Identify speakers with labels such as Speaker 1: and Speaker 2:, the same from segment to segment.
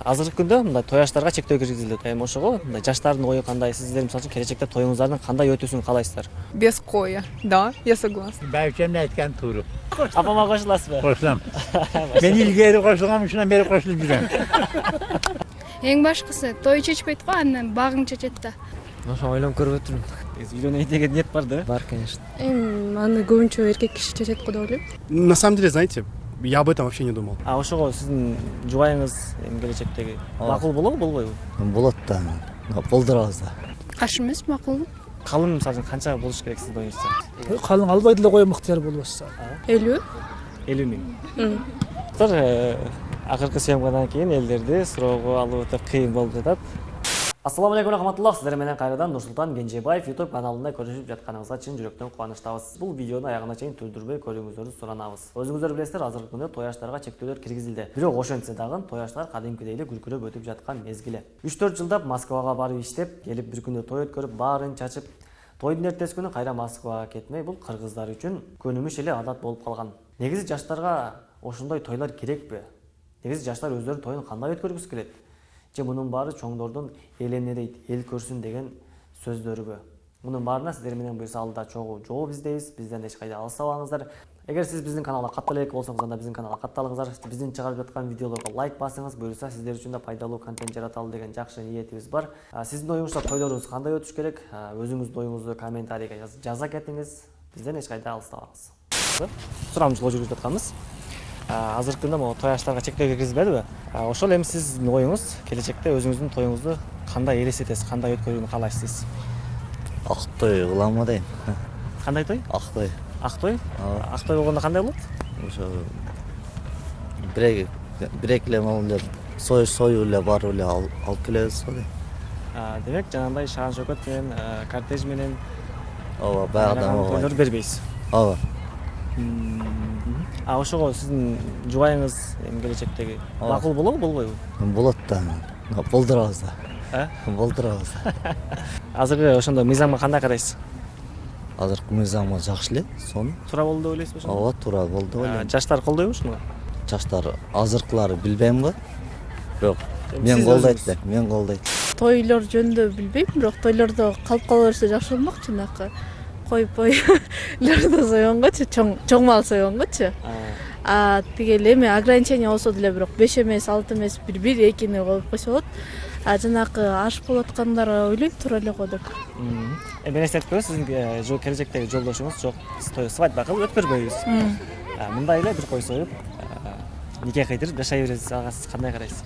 Speaker 1: азыркы күндө мындай той аштарга чектөө киргизилет эми ошого мындай жаштардын ою кандай? Сиздер мисалы үчүн келечекте тоюңуздардын кандай өтүүсүн каалайсыздар?
Speaker 2: Без коя. Да, я согласна.
Speaker 3: бәйбішемнің айтқан туыры
Speaker 1: апама кошуласызбы
Speaker 3: қосыламын мен илгери қосылғанмын ушунан бери кошулуп жүрөм
Speaker 4: эң башкысы той чечпейт го андан багың чечет да.
Speaker 5: Ошо ойлонуп көрүп өтүрмүн
Speaker 1: үйлөнөйүн деген ниет бар да?
Speaker 5: Бар конечно.
Speaker 4: Эми аны көбүнчө эркек киши чечет го деп ойлойм.
Speaker 6: На самом деле, знаете, я об этом вообще не думал.
Speaker 1: а ошого сиздин жубайыңыз эми келечектеги макул болобу болбойбу
Speaker 5: болот да болдурабыз да
Speaker 4: каршы эмес макул
Speaker 1: калың мисалы үчүн канча болуш керек сиздин оюңузча
Speaker 7: калың албай деле коем ыктыяр болбосо
Speaker 4: элүү
Speaker 1: элүү миң акыркы съемкадан кийин элдерди суроого алуу өтө кыйын болуп жатат ассаламу алейкум рахматуллах. Сиздер менен кайрадан нурсултан кенжебаев youtube каналында көрүшүп жатканыңызга чын жүрөктөн кубанычтабыз бул видеону аягына чейин түздүрбөй көрүүңүздөрдү суранабыз өзүңүздөр билесиздер азыркы күндө той аштарга чектөөлөр киргизилди бирок ошентсе дагы той аштар кадимкидей эле күлкүлөп өтүп жаткан мезгили үч төрт жылдап москвага барып иштеп келип бир күндө той өткөрүп баарын чачып тойдун эртеси күнү кайра москвага кетмей бул кыргыздар үчүн көнүмүш эле адат болуп калган негизи жаштарга ошондой тойлор керекпи негизи жаштар өздөрүнүн тоюн кандай өткөргүсү келет же мунун баары чоңдордун элене дейт эл көрсүн деген сөздөрүбү мунун баарына сиздер менен буюрса алда чогуу жооп издейбиз бизден эч кайда алыстабаңыздар эгер сиз биздин каналга каттала элек болсоңуз анда биздин каналга катталыңыздар. Биздин чыгарып жаткан видеолорго лайк басыңыз буюрса сиздер үчүн да пайдалуу контент жараталы деген жакшы ниетибиз бар. Сиздин оюңузча тойлоруңуз кандай өтүш керек? Өзүңүздүн оюңузду комментарийге жаз- жаза кетиңиз бизден эч кайда алыстабаңыз сурамчылоо жүргүзүп атканбыз. А, азыркы күндө могу той аштарга чектөө киргизилбедиби А, ошол эми сиздин оюңуз келечекте өзүңүздүн тоюңузду кандай элестетесиз кандай өткөрүүнү каалайсыз
Speaker 5: ак той кыламбы дейм
Speaker 1: кандай той?
Speaker 5: Ак той
Speaker 1: ак той
Speaker 5: Ооба.
Speaker 1: ак той болгондо кандай болот?
Speaker 5: Ошо бир бир эки эле могу эле союш союп эле барып эле ал- алып келебиз го дейм
Speaker 1: А, демек жанагындай шаан шөкөт менен кортеж менен
Speaker 5: ооба баягыдан
Speaker 1: тойлорду бербейсиз.
Speaker 5: Ооба.
Speaker 1: Ошого сиздин жубайыңыз эми келечектеги макул болобу болбойбу
Speaker 5: болот да. Болдурабыз да.
Speaker 1: Э
Speaker 5: болдурабыз да.
Speaker 1: Азыркы ошондо мыйзамга кандай карайсыз
Speaker 5: азыркы мыйзамы жакшы эле сонун
Speaker 1: туура болду деп ойлойсузбу ошондо?
Speaker 5: Ооба туура болду деп
Speaker 1: А,
Speaker 5: ойлойм
Speaker 1: жаштар колдойбу ушуну?
Speaker 5: Жаштар азыркылары билбейм го. Бирок мен колдойт элем мен колдойт.
Speaker 4: Тойлор жөнүндө билбейм бирок тойлордо калып кала берсе жакшы болмок жанакы кой пойлорду сойгонгочу чоң чоң мал сойгонгочу а тиги эле эми ограничение болсо деле бирок беш эмес алты эмес бир бир экини коюп койсо болот а жанакы аш болуп аткандар ойлойм туура эле го деп
Speaker 1: эми элестетпеңиз сиздин э, жо- келечектеги жолдошуңуз жок той свадьба кылып өткөрбөйбүз мындай эле бир кой союп нике кыйдырып жашай бересиз ага сиз кандай карайсыз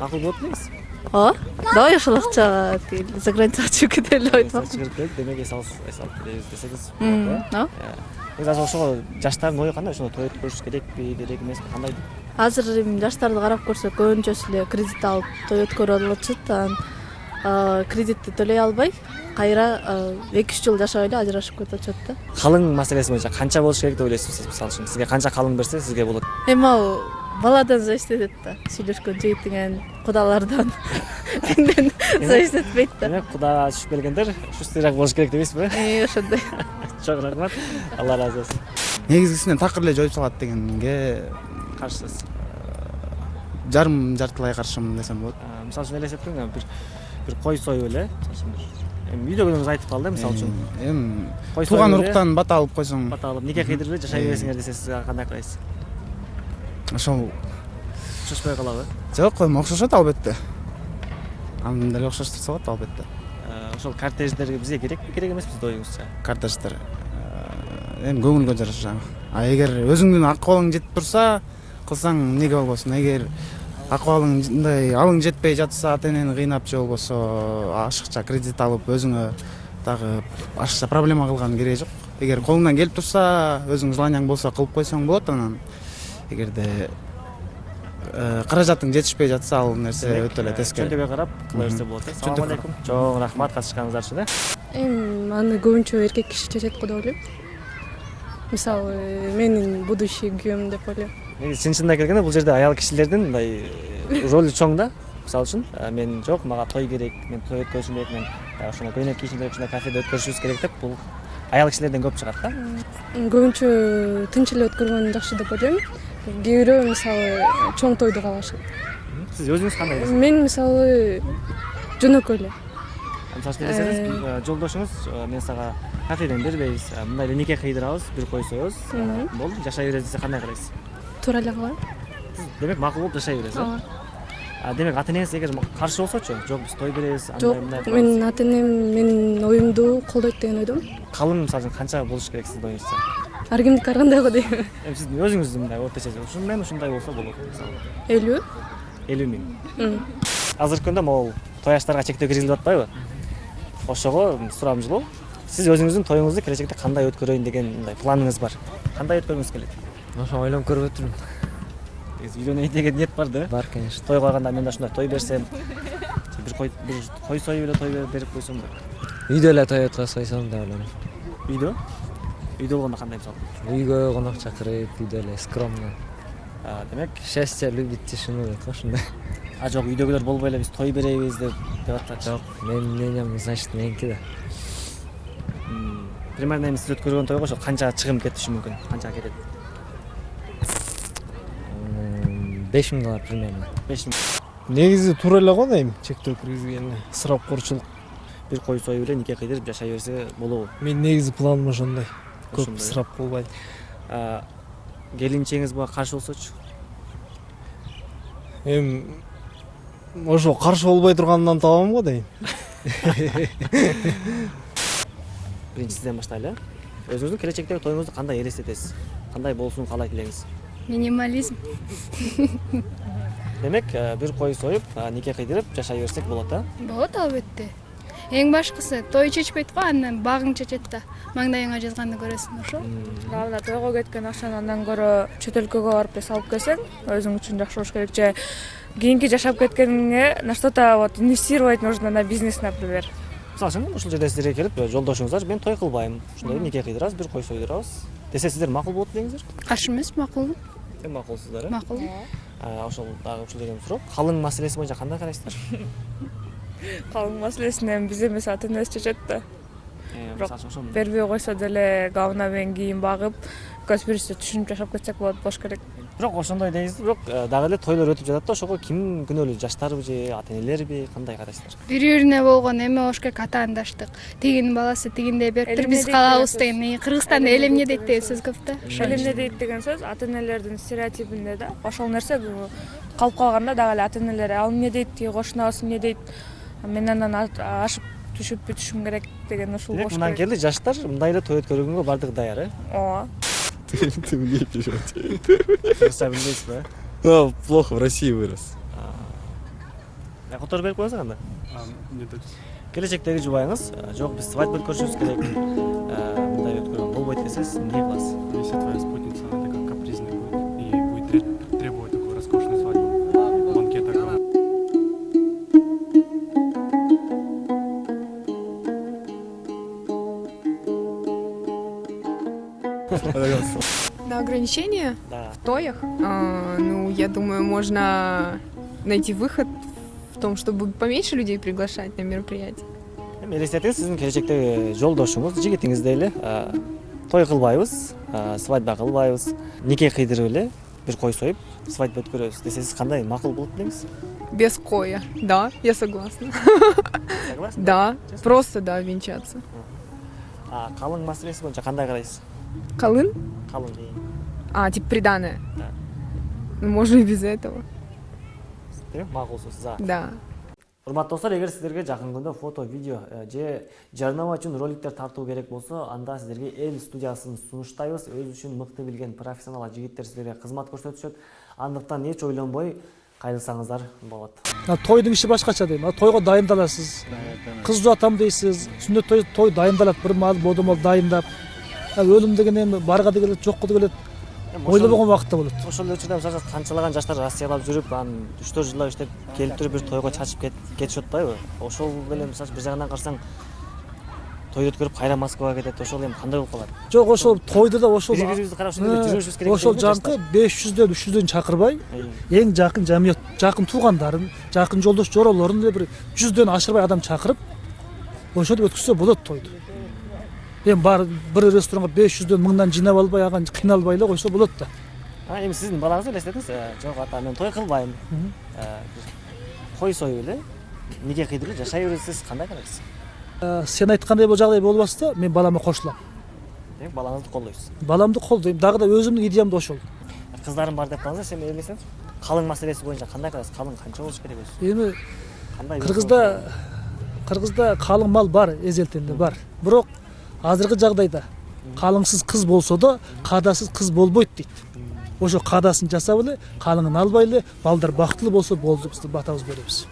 Speaker 1: макул болот белеңиз
Speaker 4: ооба давай ошол акчага тиги за границага чыгып кетели деп айтмакчы
Speaker 1: чыгып келип демек эс алыс эс алып келебиз десеңиз
Speaker 4: ооба
Speaker 1: азыр ошого жаштардын ою кандай ошондо той өткөрүш керекпи керек эмеспи кандай
Speaker 4: азыр эми жаштарды карап көрсөк көбүнчөсү эле кредит алып той өткөрүп алышат анан а, кредитти төлөй албай кайра эки үч жыл жашабай эле ажырашып кетип атышат да
Speaker 1: калың маселеси боюнча канча болуш керек деп ойлойсуз сиз мисалы үчүн сизге канча калың берсе сизге болот
Speaker 4: эми ал баладан зависит этет да. Сүйлөшкөн жигитиңен кудалардан. Менден зависит этпейт да.
Speaker 1: демек куда түшүп келгендер шустыйраак болуш керек дейсизби
Speaker 4: Э, ошондой.
Speaker 1: Чоң рахмат. Алла ыраазы болсун
Speaker 7: негизгисинен такыр эле жоюп салат дегенге
Speaker 1: каршысыз.
Speaker 7: жарым жартылай каршымын десем болот.
Speaker 1: А, мисалы үчүн элестетиң бир бир кой союп эле. Мисалы үчүн бир эми үйдөгүнүңүз айтып калды мисалы үчүн.
Speaker 7: Эми
Speaker 1: кой
Speaker 7: тууган уруктан бата алып койсоң.
Speaker 1: Бата алып нике кыйдырып эле жашай бересиңер десе сиз ага кандай карайсыз
Speaker 7: ошол
Speaker 1: окшошпой калабы
Speaker 7: жок эми окшошот албетте аны деле окшоштурса болот албетте
Speaker 1: ошол кортеждер бизге керекпи керек эмеспи сиздин оюңузча
Speaker 7: кортеждер эми көңүлгө жараша а эгер өзүңдүн акыбалың жетип турса кылсаң эмнеге болбосун эгер акыбалың мындай алың жетпей жатса ата энени кыйнап же болбосо ашыкча кредит алып өзүңө дагы ашыкча проблема кылган кереги жок эгер колуңдан келип турса өзүң желанияң болсо кылып койсоң болот анан эгерде э, каражатың жетишпей жатса ал нерсе өтө эле тескери
Speaker 1: чөнтөгүгө карап кыла берсе болот э.
Speaker 7: Чөнтөгү
Speaker 1: алейкум чоң рахмат катышканыңыздар үчүн э
Speaker 4: эми аны көбүнчө эркек киши чечет го деп ойлойм. Мисалы менин будущий күйөөм деп ойлойм.
Speaker 1: Негизи чын чынына келгенде бул жерде аял кишилердин мындай э, ролу чоң да. Мисалы үчүн э, мен жок мага той керек мен той өткөрүшүм керек мен э, ошондой көйнөк кийишим керек ушундай кафеде өткөрүшүбүз керек деп бул аял кишилерден көп чыгат да.
Speaker 4: Көбүнчө тынч эле өткөргөн жакшы деп ойлойм. Кээ бирөө мисалы чоң тойду каалашат
Speaker 1: сиз өзүңүз кандай элесиз
Speaker 2: мен мисалы жөнөкөй эле.
Speaker 1: Мисалы үчүн элесеңиз э, жолдошуңуз э, мен сага кафеден бербейбиз э, мындай эле нике кыйдырабыз бир э, болду жашай беребиз десе кандай карайсыз
Speaker 2: туура эле кылам
Speaker 1: демек макул болуп жашай бересиз э?
Speaker 2: Ооба
Speaker 1: А, демек ата энеңиз эгер каршы болсочу жок биз той беребиз
Speaker 2: жок менин ата энем менин оюмду колдойт деген ойдомун.
Speaker 1: Калың мисалы үчүн канча болуш керек сиздин оюңузча
Speaker 2: кимдики ар кандай го дейм?
Speaker 1: Эми сиздин өзүңүздүн мындай орточо ушундай ушундай болсо болот мисалы
Speaker 2: элүү?
Speaker 1: Элүү миң. Азыркы күндө могул той аштарга чектөө киргизилип атпайбы? Ошого сурамчылоо сиз өзүңүздүн тоюңузду келечекте кандай өткөрөйүн деген мындай планыңыз бар? Кандай өткөргүңүз келет?
Speaker 8: Ошо ойлонуп көрүп өтүрмүн
Speaker 1: негизи үйлөнөйүн деген ниет бар да.
Speaker 8: Бар конечно.
Speaker 1: Той койгондо мен да ушундай той берсем бир кой бир кой союп эле той берип- койсом деп
Speaker 8: үйдө эле той өткөзсөйсөм деп ойлоном
Speaker 1: үйдө? Үйдө болгондо кандай мисалы
Speaker 8: үйгө конок чакырып үйдө эле скромно
Speaker 1: А, демек
Speaker 8: счастье любит тишину дейт го ушундай
Speaker 1: а жок үйдөгүлөр болбой эле биз той беребиз деп деп атчу
Speaker 8: жок менин мнением значит меники да
Speaker 1: примерно эми сиз өткөргөн тойго ошо канча чыгым кетиши мүмкүн канчага кетет
Speaker 8: беш миң доллар примерно
Speaker 1: беш миң
Speaker 9: негизи туура эле го дейм чектөө киргизгени ысырапкорчулук
Speaker 1: бир кой союп эле нике кыйдырып жашай берсе болобу
Speaker 9: менин негизи планым ошондой көп
Speaker 1: э?
Speaker 9: ысырап кылбай
Speaker 1: А, келинчегиңиз буга каршы болсочу
Speaker 9: эми ошо каршы болбой турганынан табам го дейм
Speaker 1: биринчи сизден баштайлы э өзүңүздүн келечектеги тоюңузду кандай элестетесиз кандай болушун каалайт элеңиз
Speaker 2: минимализм.
Speaker 1: Демек э, бир кой союп нике кыйдырып жашай берсек болот а
Speaker 10: болот албетте. Эң башкысы той чечпейт го андан багың чечет да. Маңдайыңа жазганды көрөсүң ошо.
Speaker 4: Эле тойго кеткен акчаны андан көрө чет өлкөгө барып эле салып келсең өзүң үчүн жакшы болуш керек. Же кийинки жашап кеткениңе на что то вот инвестировать нужно на бизнес например.
Speaker 1: Мисалы үчүн ушул жерде сиздерге келип э, жолдошуңуздар мен той кылбайм ушундай нике кыйдырабыз бир кой союдурабыз десе сиздер макул болот деңиздер
Speaker 10: каршы эмес макул.
Speaker 1: Эң макулсуздар э?
Speaker 10: Макул.
Speaker 1: А, ошол дагы ушул жерден суроо калың маселеси боюнча кандай карайсыздар
Speaker 4: калың маселесин эми биз эмес ата энебиз чечет да Бирок бербей койсо деле говна менен кийин багып экөөбүз бири бирибизди түшүнүп жашап кетсек болот болуш керек
Speaker 1: бирок ошондой дейсиз бирок дагы эле тойлор өтүп жатат да ошого ким күнөөлүү жаштарбы же ата энелерби кандай карайсыздар
Speaker 10: бири бирине болгон эме болуш керек атаандаштык тигинин баласы тигиндей бериптир биз калабыз
Speaker 4: деген
Speaker 10: кыргызстанда элемне дейт деген сөз көп да
Speaker 4: элемне дейт деген сөз ата энелердин стереотипинде да ошол нерсе калып калганда дагы эле ата энелер ал эмне дейт тиги кошуна абасы эмне дейт мен андан а- ашып түшүп бүтүшүм керек деген ушул
Speaker 1: демек
Speaker 4: болуш
Speaker 1: мындан келе жаштар мындай эле той өткөргөнгө баардыгы даяр э?
Speaker 4: Ооба
Speaker 1: кыргызча билбейсизби
Speaker 11: А, плохо, в России вырос.
Speaker 1: э которуп берип коесуң анда?
Speaker 6: Нет,
Speaker 1: келечектеги жубайыңыз э, жок биз свадьба өткөрүшүбүз керек. Э, мындай өткөргөн болбойт десе сиз эмне кыласыз?
Speaker 2: На ограничения?
Speaker 1: Да.
Speaker 2: В тоях? А, ну я думаю можно найти выход в том чтобы поменьше людей приглашать на мероприятие
Speaker 1: эми элестетиңиз сиздин келечектеги жолдошуңуз жигитиңиздей эле э, той кылбайбыз э, свадьба кылбайбыз нике кыйдырып эле бир кой союп свадьба өткөрөбүз. Десе сиз кандай макул болот деңиз
Speaker 2: без коя. Да я согласна.
Speaker 1: Согласны?
Speaker 2: Да просто да венчаться.
Speaker 1: А калың маселеси боюнча кандай карайсыз
Speaker 2: колын
Speaker 1: калың кийин
Speaker 2: а типа приданное
Speaker 1: Да.
Speaker 2: ну можно и без этого.
Speaker 1: Демек макулсуз за.
Speaker 2: Да.
Speaker 1: Урматтуу достор эгер сиздерге жакын күндө фото видео э, же жарнама үчүн роликтер тартуу керек болсо анда сиздерге эл студиясын сунуштайбыз. Өзү үчүн мыкты билген профессионал жигиттер сиздерге кызмат көрсөтүшөт. Андыктан эч ойлонбой кайрылсаңыздар болот.
Speaker 12: Тойдың іші башкача дейм. Тойго дайындаласыз. Кыз жуатам дейсиз. Сүннөт той, той дайындалат. Бир маал бодомол дайындап а өлүм деген эми баргады келет жокко да келет ойлобогон убакытта болот
Speaker 1: ошол эле учурда мисалы үчүн канчалаган жаштар россиялап жүрүп анан үч төрт жылдап иштеп келип туруп бир тойго чачып кет- кетишип атпайбы ошол деле мисалы бир жагынан карасаң той өткөрүп кайра москвага кетет ошол эми кандай болуп калат
Speaker 12: жок ошол тойду да ошол
Speaker 1: бири бирибизди карап эле жүрүшүбүз керек
Speaker 12: ошол
Speaker 1: да
Speaker 12: жанкы беш жүздөн үч жүздөн чакырбай эң жакын жамият жакын туугандарын жакын жолдош жоролорун эле бир жүздөн ашырбай адам чакырып ошентип өткөзсө болот тойду эми баары бир ресторанга беш жүздөн мыңдан жыйнап албай ага кыйналбай эле койсо болот да
Speaker 1: эми сиздин балаңызды элестетиңиз жок ата мен той кылбайм кой союп эле нике кыйдырып жашай бересиз кандай карайсыз
Speaker 12: сен айткандай бул жагдай болбаса да мен балама кошулам
Speaker 1: демек балаңызды колдойсуз
Speaker 12: баламды колдойм дагы да өзүмдүн идеям да ошол
Speaker 1: кыздарым бар деп калыңыз сен элестеңиз калың маселеси боюнча кандай карайсыз калың канча болуш керек өзү
Speaker 12: эми
Speaker 1: кандай
Speaker 12: кыргызда кыргызда калың мал бар эзелтенде бар бирок азыркы жагдайда калыңсыз кыз болсо да каадасыз кыз болбойт дейт ошо каадасын жасап эле калыңын албай эле балдар бактылуу болсо болду биз батабыз беребиз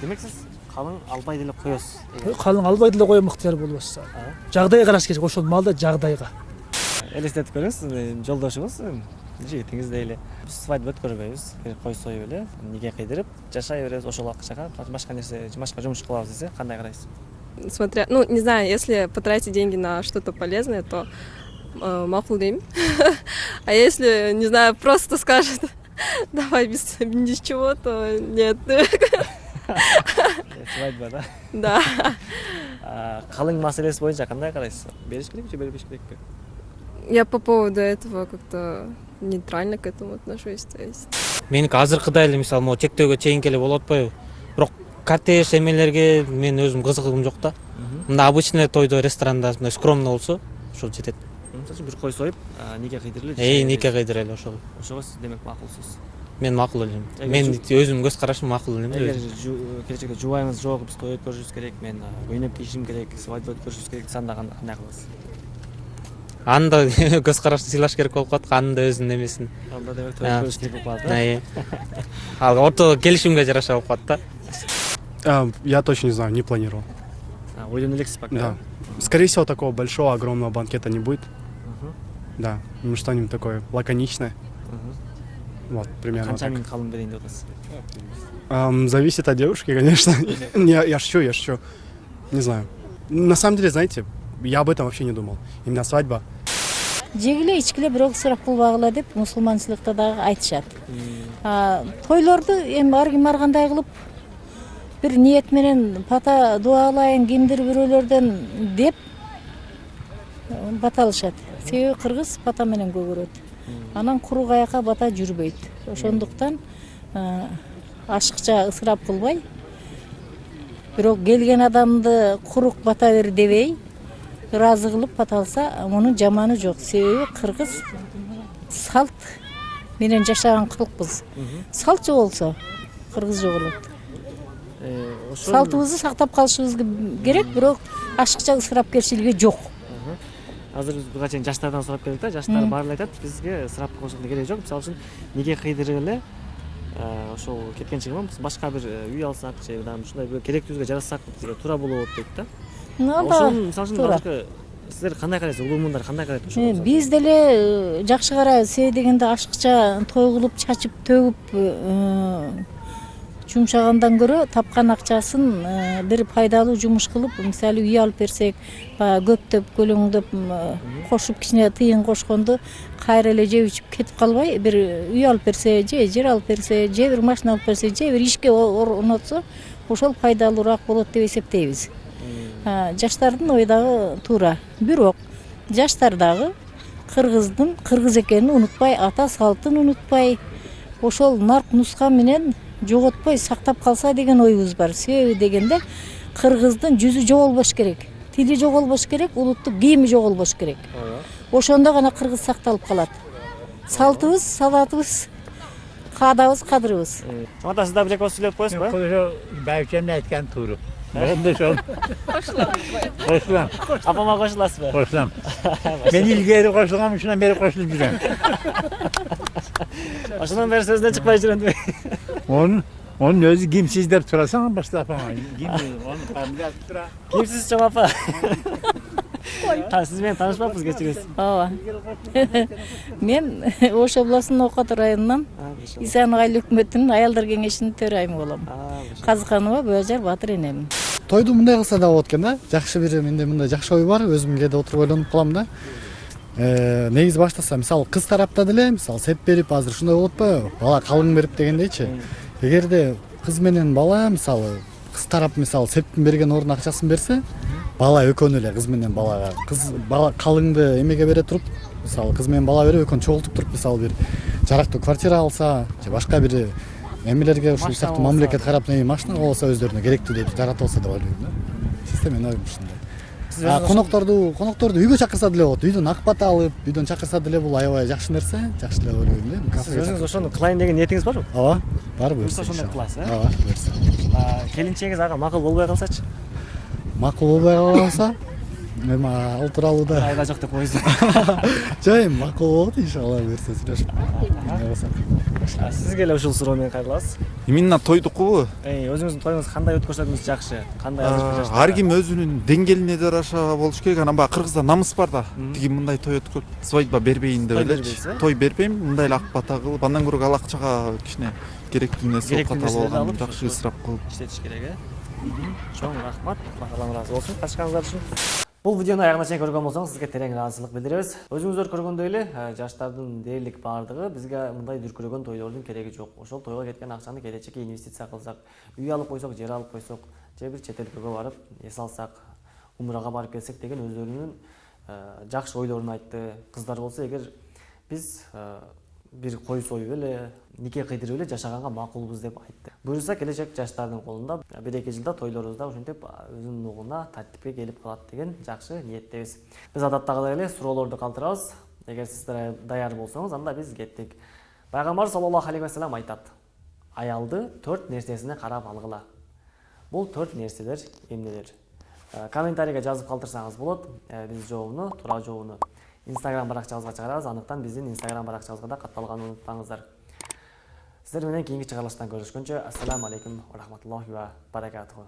Speaker 1: демек сиз калың албай деле коесуз
Speaker 12: калың албай деле коем ыктыяр болбосо жагдай караш керек ошол малда жагдайга
Speaker 1: элестетип көрүңүз жолдошуңуз жигитиңиздей эле биз свадьба өткөрбөйбүз кой союп эле нике кыйдырып жашай беребиз ошол акчага башка нерсе башка жумуш кылабыз десе кандай карайсыз
Speaker 13: Смотря, ну, не знаю, если потратить деньги на что-то полезное, то э, макул дейм. А если, не знаю, просто скажет, давай без, ни с чего, то нет.
Speaker 1: свадьба да
Speaker 13: Да.
Speaker 1: А, калың маселеси боюнча кандай карайсыз бериш керекпи же бербеш керекпи
Speaker 13: Я по поводу этого как-то нейтрально к этому отношусь. То есть
Speaker 14: меники азыркыдай эле мисалы могу чектөөгө чейинки эле болуп атпайбы бирок кортеж эмелерге мен өзүм кызыгым жок да мындай обычный тойдо ресторанда мындай скромно болсо ошол жетет
Speaker 1: мисалы үчүн бир кой союп нике кыйдырып эле
Speaker 14: нике кыйдыра эле ошол.
Speaker 1: ошого сиз демек макулсуз
Speaker 14: мен макул
Speaker 1: Эгер
Speaker 14: мен өзүмдүн көз карашым макул элем
Speaker 1: эгер жу- келечекте жубайыңыз жок биз той өткөрүшүбүз керек мен көйнөк кийишим керек свадьба өткөрүшүбүз керек десе анда кандай кыласыз
Speaker 14: аны да көз карашты сыйлаш керек болуп калат анын да өзүнүн эмесин
Speaker 1: анда демек той өткөрүш керек болуп калат
Speaker 14: ал ортодо келишимге жараша болуп калат да.
Speaker 6: А, Я точно не знаю, не планировал.
Speaker 1: ойдон элексиз пока
Speaker 6: Да. Скорее всего, такого большого, огромного банкета не будет.
Speaker 1: Мгм.
Speaker 6: Да, ну что-нибудь такое лаконичное.
Speaker 1: Мгм.
Speaker 6: Вот, примерно
Speaker 1: миң калың берейин деп
Speaker 6: зависит от девушки, конечно. я, я шучу, я шучу. Не знаю. На самом деле, знаете, я об этом вообще не думал. Именно свадьба.
Speaker 15: жегиле ичкиле бирок ысырап кылбагыла деп мусулманчылыкта дагы айтышат А, тойлорду эми ар ким ар кандай кылып бир ниет менен бата дуалайын кимдир бирөөлөрдөн деп э, баталышат себеби кыргыз бата менен көгөрөт анан куру каяка бата жүрбөйт ошондуктан э, ашыкча ысырап кылбай. Бирок келген адамды курук бата бер дебей ыраазы кылып бата алса мунун жаманы жок. Себеби кыргыз салт. Менен жашаган калкпыз салт жоголсо кыргыз жоголот салтыбызды сактап калышыбыз керек бирок ашыкча ысырапкерчилиги жок
Speaker 1: азыр биз буга чейин жаштардан сурап келдик да жаштар баары эле айтат бизге ысырап кылышкын кереги жок мисалы үчүн нике кыйдырып эле э, ошол кеткен чыгымы биз башка бир үй алсак же мындай ушундай бир керектүүбүзгө жаратсак бизге туура болот дейт да. Ошонун мисалы үчүн сиздер кандай карайсыз улуумундар кандай карайт ошого
Speaker 15: биз деле жакшы карайбыз себеби дегенде ашыкча той кылып чачып төгүп жумшагандан көрө тапкан акчасын э, бир пайдалуу жумуш кылып мисалы үй алып берсек баягы көптөп көлөңдөп м, кошуп кичине тыйын кошконду кайра эле жеп ичип кетип калбай бир үй алып берсе же жер алып берсе же бир машина алып берсе же бир ишке орнотсо ошол пайдалуураак болот деп эсептейбиз. А, жаштардын ою дагы туура бирок жаштар дагы кыргыздын кыргыз экенин унутпай ата салтын унутпай ошол нарк нуска менен жоготпой сактап калса деген оюбуз бар. Себеби дегенде кыргыздын жүзү жоголбош керек тили жоголбош керек улуттук кийими жоголбош керек. Ошондо гана кыргыз сакталып калат. Салтыбыз салатыбыз каадабыз кадырыбыз.
Speaker 1: Чоң ата сиз дагы бир эки ооз сүйлөп коесузбу
Speaker 3: ошо байбичемдин айтканы туура болду ошол кошулам
Speaker 1: апама кошуласызбы
Speaker 3: кошулам мен илгери кошулгам ушундан бери кошулуп жүрөм
Speaker 1: ошондон бери сөзүнөн чыкпай жүрөм деп
Speaker 3: онун онун өзү кимсиз деп сурасаң башта апама ким онун фамилиясы тура
Speaker 1: кимсиз чоң апа Та- сиз менен таанышпаппыз кечиресиз
Speaker 15: ооба мен ош областынын окот районунан исанов айыл өкмөтүнүн аялдар кеңешинин төрайымы болом казыканова бөөжар баатыр энемин
Speaker 16: тойду мындай кылса да болот экен да жакшы бир менде мындай жакшы ой бар өзүм кээде отуруп ойлонуп калам да негизи баштаса мисалы кыз тарапта деле мисалы сеп берип азыр ушундай болуп атпайбы? Бала калың берип дегендейчи. Эгерде кыз менен бала мисалы кыз тарап мисалы септин берген ордуна акчасын берсе бала экөөнү эле кыз менен балага. Кыз бала калыңды эмеге бере туруп мисалы кыз менен бала берип экөөнү чогултуп туруп мисалы бир жарактуу квартира алса же башка бир эмелерге ушул сыяктуу мамлекет карап машина болсо өздөрүнө керектүү деп жаратып алса деп ойлойм да. Чисто менин оюм ушундай конокторду конокторду үйгө чакырса деле болот үйдөн ак бата алып үйдөн чакырса деле бул аябай жакшы нерсе жакшы эле ойлойм да
Speaker 1: сиз өзүңүз ошону кылайын деген ниетиңиз барбы
Speaker 16: ооба бар
Speaker 1: буюрса
Speaker 16: буюрса
Speaker 1: ошондой кыласыз э
Speaker 16: ооба буюрса
Speaker 1: келинчегиңиз ага макул болбой калсачы
Speaker 16: макул болбой калса эми ал тууралуу да.
Speaker 1: Айга жок деп коесуз
Speaker 16: жок эми макул болот иншалла буюрса сүйлөшүп эмне
Speaker 1: А, сизге эле ушул суроо менен кайрылабыз
Speaker 11: именно тойдукубу
Speaker 1: эй өзүңүздүн тоюңуз кандай өткөрсөңүз жакшы кандай
Speaker 11: ар ким өзүнүн деңгээлине жараша болуш керек. Анан баягы кыргызда намыс бар да. Тиги мындай той өткөрүп свадьба бербейин деп элечи
Speaker 1: э?
Speaker 11: той бербейм мындай эле ак бата кылып андан көрө ал акчага кичине керектүү нерсе окуп
Speaker 1: нерселерди
Speaker 11: алган жакшы ысырап кылып.
Speaker 1: Иштетиш керек э? Чоң рахмат. Баалам ыраазы болсун катышканыңыздар үчүн бул видеону аягына чейин көргөн болсоңуз сизге терең ыраазычылык билдиребиз өзүңүздөр көргөндөй эле жаштардын дээрлик баардыгы бизге мындай дүркүрөгөн тойлордун кереги жок ошол тойго кеткен акчаны келечекке инвестиция кылсак үй алып койсок жер алып койсок же бир чет элге барып эс алсак умрага барып келсек деген өздөрүнүн жакшы ойлорун айтты кыздар болсо эгер биз бир кой союп эле нике кыйдырып эле жашаганга макулбуз деп айтты. Буюрса келечек жаштардын колунда бир эки жылда тойлорубуз да ушинтип өзүнүн угуна тартипке келип калат деген жакшы ниеттебиз. Биз адаттагыдай эле суроолорду калтырабыз. Эгер сиздер даяр болсоңуз анда биз кеттик. Пайгамбар саллаллаху алейхи вассалам айтат. Аялды төрт нерсесине карап алгыла. Бул төрт нерселер эмнелер? Э, комментарийге жазып калтырсаңыз болот. Э, биз жообуну туура жообуну. Инстаграм баракчабызга чыгарабыз андыктан биздин инстаграм баракчабызга да катталганын унутпаңыздар. Сиздер менен кийинки чыгарылыштан көрүшкөнчө ассаламу алейкум рахматуллахи ва баракатуху